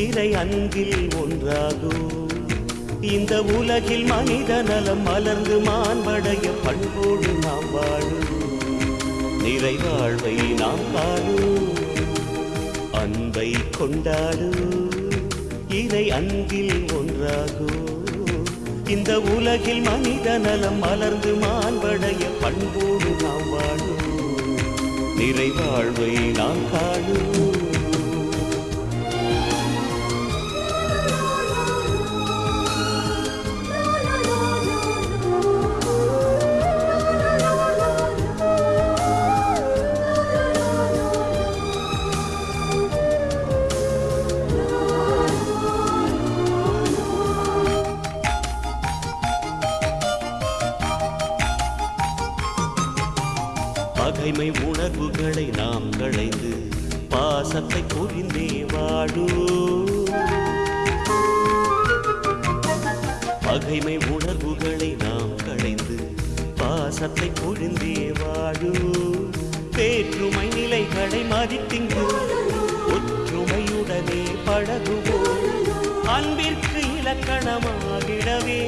இறை அன்பில் ஒன்றாகும் இந்த உலகில் மனித நலம் மலர்ந்து மாண்படைய பண்போடு நாம் வாழுவோம் நிறைவாழ்வை நாம் காணுவோம் அன்பை கொண்டாடும் இறை அன்பில் ஒன்றாகும் இந்த உலகில் மனித நலம் மலர்ந்து மாண்படைய பண்போடு நாம் வாழுவோம் நிறைவாழ்வை நாம் காணுவோம் பகைமை உணர்வுகளை நாம் களைந்து பாசத்தை புரிந்தே வாழும் பகைமை உணர்வுகளை நாம் களைந்து பாசத்தை புரிந்தே வாழும் வேற்றுமை நிலைகளை மதித்திங்கு ஒற்றுமையுடனே பழகுவோம் அன்பிற்கு இலக்கணமாகிடவே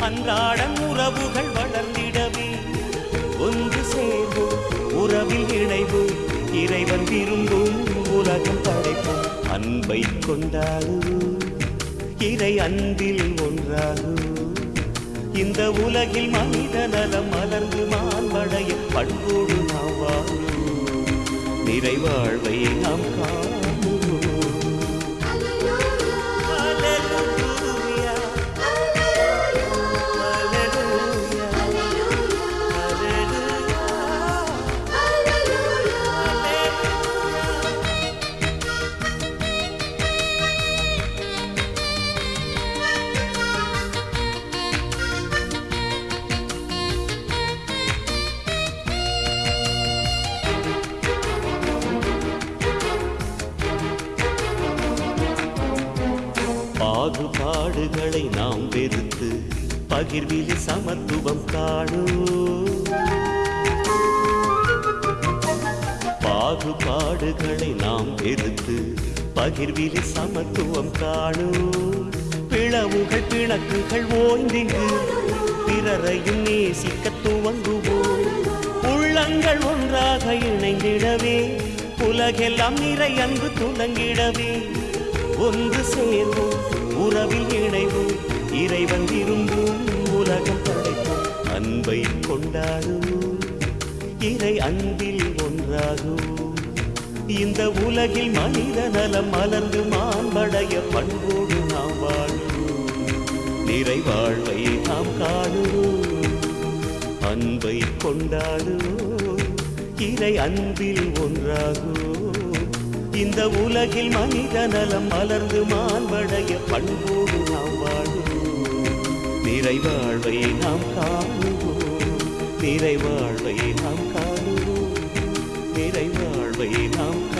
அன்றாடம் உறவுகள் வளர்ந்திடவே. ஒன்று சேர்வோம் உறவில் இணைவோம் இறைவன் விரும்பும் உலகம் படைப்போம் அன்பை கொண்டாடுவோம் இறை அன்பில் ஒன்றாகும் இந்த உலகில் மனித நலம் மலர்ந்து மாண்படைய பண்போடு நாம் வாழும். நிறைவாழ்வை நாம் காணும் பாகுபாடுகளை நாம் வெறுத்து பகிர்வில் சமத்துவம் காணும் பாகுபாடுகளை நாம் வெறுத்து பகிர்வில் சமத்துவம் காணும் பிளவுகள் பிணக்குகள் ஓய்ந்திங்கு பிறரையும் நேசிக்க துவங்குவோம். உள்ளங்கள் ஒன்றாக இணைந்திடவே உலகெல்லாம் நிறை அன்பு துலங்கிடவே ஒன்று சேர்வோம் உறவில் இணைவோம் இறைவன் விரும்பும் உலகம் படைப்போம். அன்பை கொண்டாடுவோம் இறை அன்பில் ஒன்றாகும் இந்த உலகில் மனித நலம் மலர்ந்து மாண்படைய பண்போடு நாம் வாழுவோம். நிறைவாழ்வை நாம் காணுவோம். அன்பை கொண்டாடுவோம் இறை அன்பில் ஒன்றாகும் இந்த உலகில் மனித நலம் மலர்ந்து மாண்படைய பண்போடு நாம் வாழ்வோம். நிறைவாழ்வை நாம் காணுவோம். நிறைவாழ்வை நாம் காணுவோம். நிறைவாழ்வை நாம் காணுவோம்